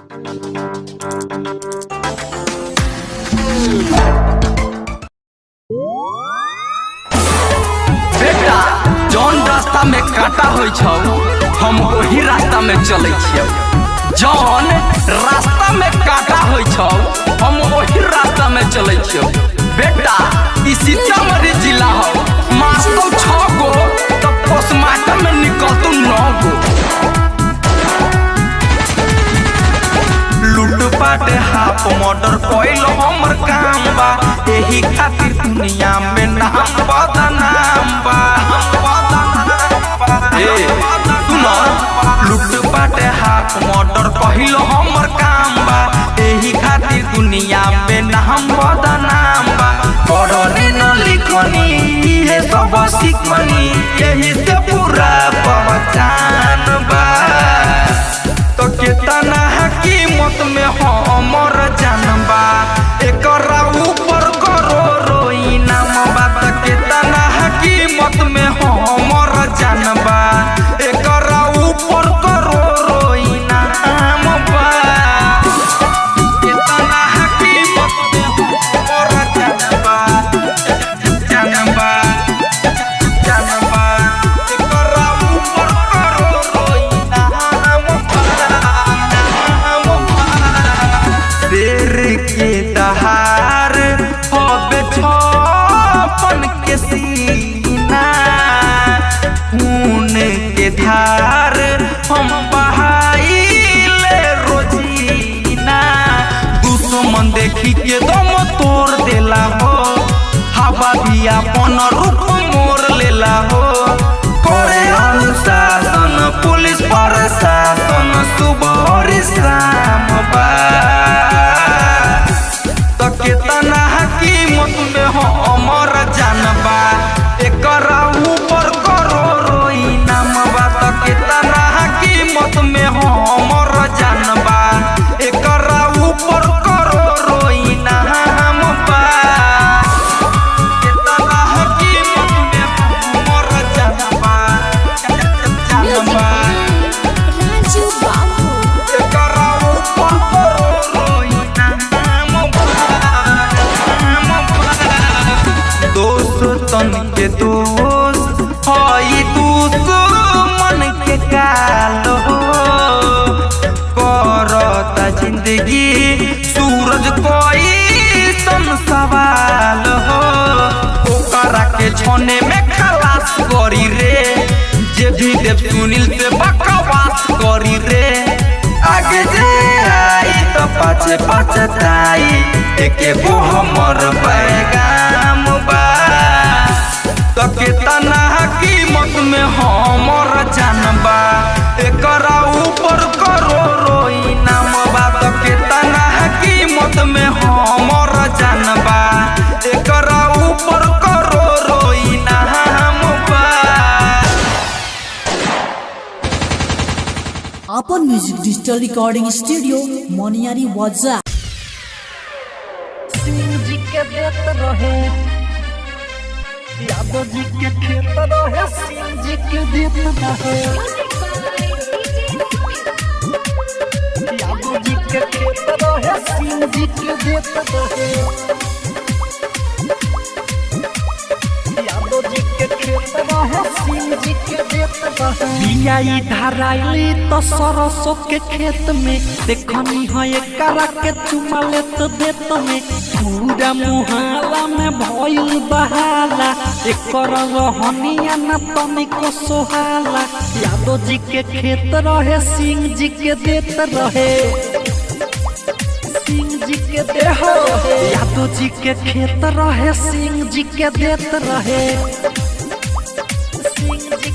बेटा, जौन रास्ता में काटा होइ छौ, हम वही रास्ता में चलै छियौ। जौन रास्ता में काटा होइ छौ, हम वही रास्ता में चलै छियौ। बेटा, ई सीतामढ़ी जिला हो मारतौ छौ गो, तब पोस्टमार्टम में निकलतौ लूटपाट हाफ़ मर्डर कोई हमर काम बा। एही खातिर दुनिया में नाम बदनाम बा। ए तू लूटपाट दुश्मन देखी के दम तोड़ देला हो। हवा भी अपन रूप मोर लेला हो। करे अनुशासन, पुलिस प्रशासन सुबह और शाम तो कितना कीमत में हमर जानबा। एकरा के दोस्त हई दुश्मन के काल। करता ज़िंदगी, सूरज कोई सन सवाल हो ओकरा के छोने में खलास करी रे, जे भी देव सुनील से बकवास करी रे। आगे जे आई तो पाछे पछताई एके गो हमर पैगाम बा। तो कितना कीमत में हमर जानबा। एकरा ऊपर करोड़ो इनाम बा तो कितना कीमत में हमर जानबा। एकरा ऊपर इनाम बा अपन music digital recording studio Moniyari Waja Singh ji के देत रहे यादव जी के खेत रहे सिंह जी के देत रहे यादव जी के खेत रहे सिंह जी के देत रहे यादव जी के खेत रहे सिंह जी के बियाई तो सरसों के खेत में देखनी है एकरा के चुमा लेत देत में पूरा मुहाला में भइल बहाला, एकर रहनिया न तनिको सोहाला यादव जी के खेत रहे सिंह जी के देत रहे। के देह यादव जी के खेत रहे सिंह जी के देत रहे। सिंह जी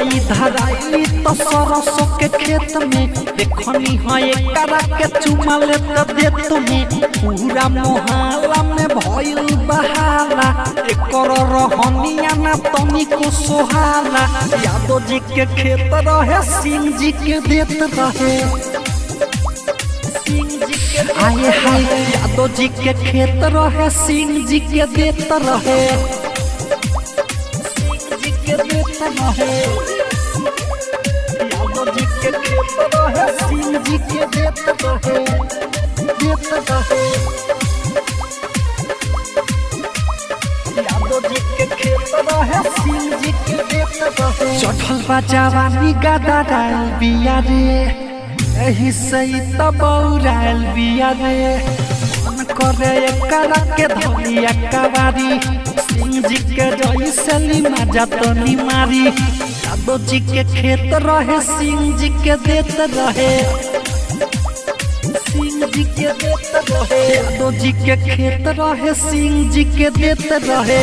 रहे धराई तो सरसों के खेत में। देखनी है एकरा के चुमा लेत देत में पूरा मोहल्ला में भइल बहाला एकर रहनिया न तनिको सोहाला यादव जी के खेत रहे सिंह जी के देत रहे। के आए हाय यादव जी के खेत रहे सिंह जी के देत रहे। के देत रहे यादव जी के खेत रहे सिंह जी के सिंह जी के देत रहे चढ़ल बा जवानी बिया रे एही से ही तबौराल बिया रे करे एकरा के धलिया कवारी सिंह जी के जई से लीमा जतनी मारी यादव जी के खेत रहे सिंह जी के देत रहे सिंह जी के देत रहे यादव जी के खेत रहे सिंह जी के देत रहे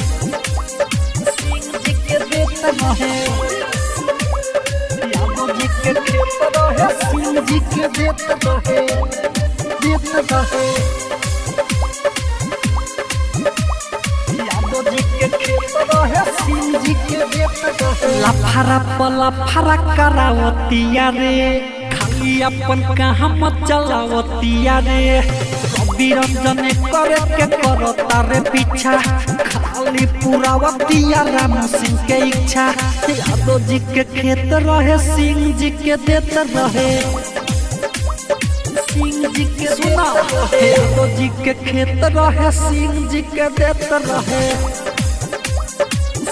खेत रहे यादव जी करावतिया रे खाली अपन कहाँ मत चलावतिया रे। रंजन करे के करो तारे पीछा खाली पूरा वतिया राम सिंह के इच्छा यादव जी के खेत रहे सिंह जी के देत रहे सिंह जी के सुना यादव जी के खेत रहे सिंह जी के देत रहे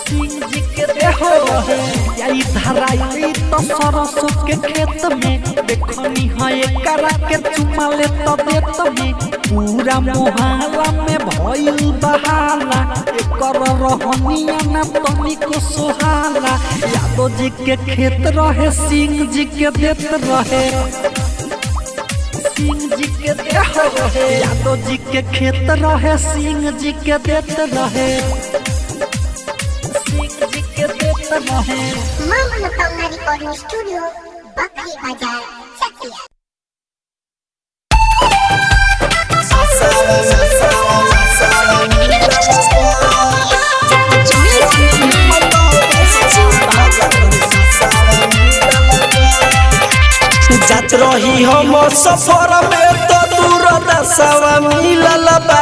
सिंह जी के देहो यही धराई तो सरसों के खेत में देखनी है एकरा के चुमा ले तो देत में पूरा मोहल्ला में भइल बहाला एकर रहनिया न तनी को सोहाला यादव जी के खेत रहे सिंह जी के देत रहे सिंह जी के देहो यादव जी के खेत रहे सिंह जी के देत रहे सिंह जी के देत रहे माँ मनोकामना रिकॉर्डिंग स्टूडियो बकरी बाज़ार चकिया जात रही हम सफ़र में तो दूर दसवा मिलल बा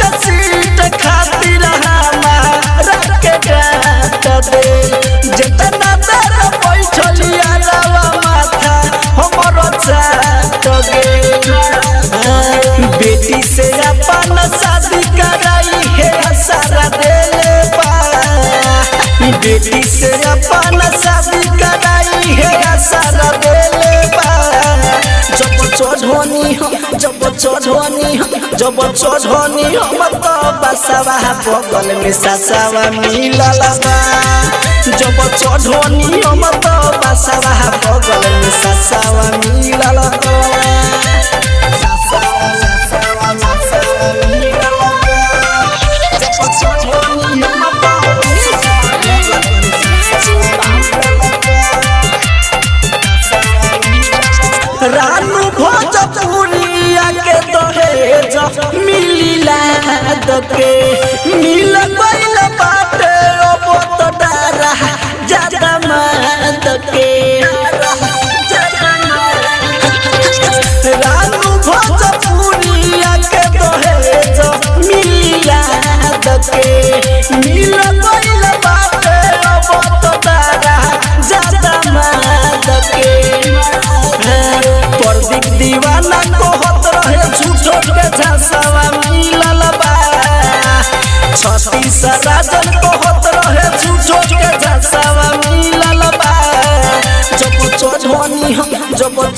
के सीट खातिर हमारा के दे जब चढ़नी हम तो बसवा बगल में ससवा मिलल बा। जब चढ़नी हम तो बसवा बगल में ससवा मिलल रानू भोजपुरिया के दहेज मिलिला दके मिल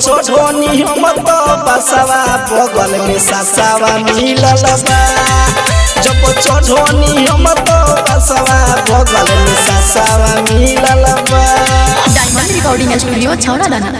जब चढ़नी हम तो बसवा बगल में ससावा मिलल बा जब चढ़नी हम तो बसवा बगल में ससावा मिलल बा डायमंड रिकॉर्डिंग स्टूडियो छौड़ा दाना